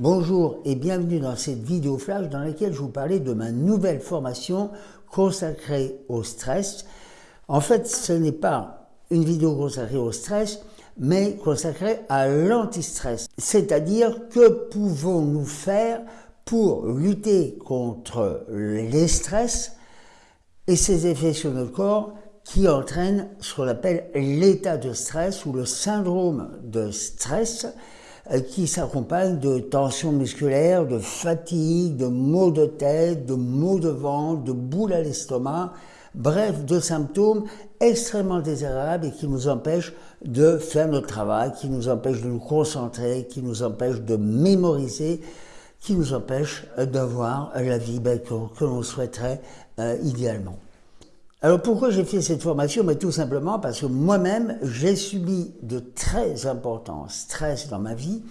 Bonjour et bienvenue dans cette vidéo flash dans laquelle je vous parlais de ma nouvelle formation consacrée au stress. En fait, ce n'est pas une vidéo consacrée au stress, mais consacrée à l'antistress. C'est-à-dire que pouvons-nous faire pour lutter contre les stress et ses effets sur notre corps qui entraînent ce qu'on appelle l'état de stress ou le syndrome de stress? Qui s'accompagne de tensions musculaires, de fatigue, de maux de tête, de maux de ventre, de boules à l'estomac, bref, de symptômes extrêmement désagréables et qui nous empêchent de faire notre travail, qui nous empêchent de nous concentrer, qui nous empêchent de mémoriser, qui nous empêchent d'avoir la vie ben, que, l'on souhaiterait euh, idéalement. Alors pourquoi j'ai fait cette formation? Tout simplement parce que moi-même, j'ai subi de très importants stress dans ma vie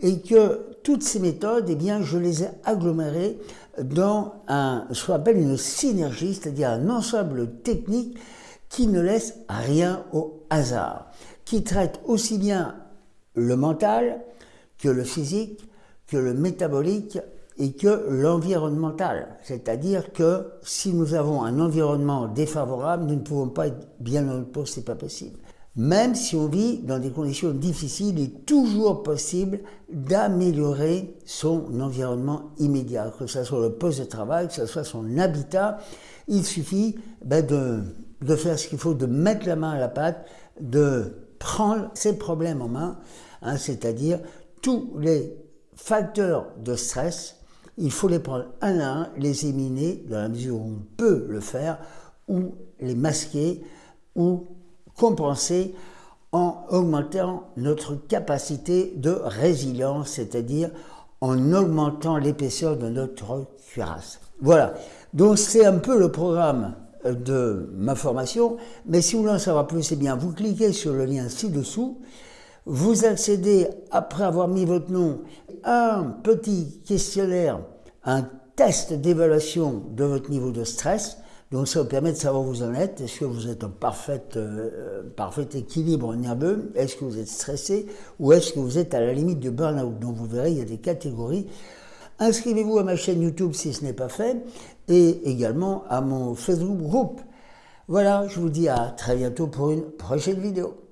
et que toutes ces méthodes, eh je les ai agglomérées dans un, ce qu'on appelle une synergie, c'est-à-dire un ensemble technique qui ne laisse rien au hasard, qui traite aussi bien le mental que le physique, que le métabolique et que l'environnemental. C'est-à-dire que si nous avons un environnement défavorable, nous ne pouvons pas être bien dans notre poste, c'est pas possible. Même si on vit dans des conditions difficiles, il est toujours possible d'améliorer son environnement immédiat, que ce soit le poste de travail, que ce soit son habitat. Il suffit ben, de, faire ce qu'il faut, de mettre la main à la pâte, de prendre ses problèmes en main, hein, c'est-à-dire tous les facteurs de stress il faut les prendre un à un, les éliminer dans la mesure où on peut le faire, ou les masquer, ou compenser en augmentant notre capacité de résilience, c'est-à-dire en augmentant l'épaisseur de notre cuirasse. Voilà, donc c'est un peu le programme de ma formation, mais si vous voulez en savoir plus, c'est bien, vous cliquez sur le lien ci-dessous, vous accédez, après avoir mis votre nom, à un petit questionnaire, un test d'évaluation de votre niveau de stress. Donc ça vous permet de savoir où vous en êtes. Est-ce que vous êtes en parfait, euh, parfait équilibre nerveux? Est-ce que vous êtes stressé? Ou est-ce que vous êtes à la limite du burn-out? Donc vous verrez, il y a des catégories. Inscrivez-vous à ma chaîne YouTube si ce n'est pas fait. Et également à mon Facebook groupe. Voilà, je vous dis à très bientôt pour une prochaine vidéo.